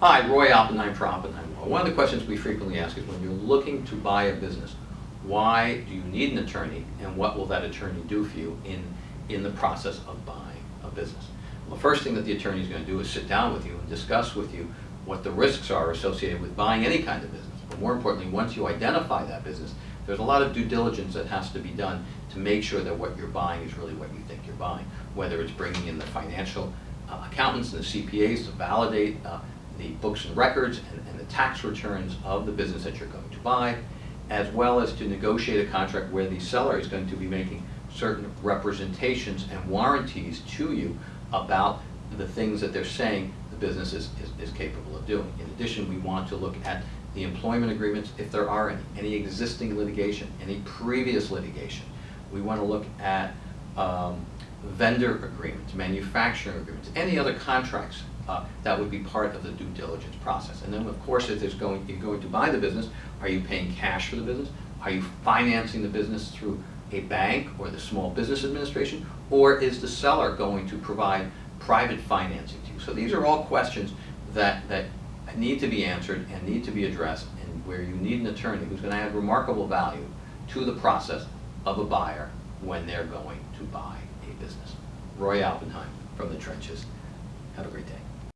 Hi, Roy Oppenheim for Oppenheim. One of the questions we frequently ask is when you're looking to buy a business, why do you need an attorney and what will that attorney do for you in, in the process of buying a business? Well, the first thing that the attorney is going to do is sit down with you and discuss with you what the risks are associated with buying any kind of business. But more importantly, once you identify that business, there's a lot of due diligence that has to be done to make sure that what you're buying is really what you think you're buying, whether it's bringing in the financial uh, accountants and the CPAs to validate uh, the books and records and, and the tax returns of the business that you're going to buy, as well as to negotiate a contract where the seller is going to be making certain representations and warranties to you about the things that they're saying the business is, is, is capable of doing. In addition, we want to look at the employment agreements, if there are any, any existing litigation, any previous litigation. We want to look at um, vendor agreements, manufacturing agreements, any other contracts uh, that would be part of the due diligence process. And then, of course, if there's going, you're going to buy the business, are you paying cash for the business? Are you financing the business through a bank or the Small Business Administration? Or is the seller going to provide private financing to you? So these are all questions that, that need to be answered and need to be addressed and where you need an attorney who's going to add remarkable value to the process of a buyer when they're going to buy a business. Roy Oppenheim from the trenches. Have a great day.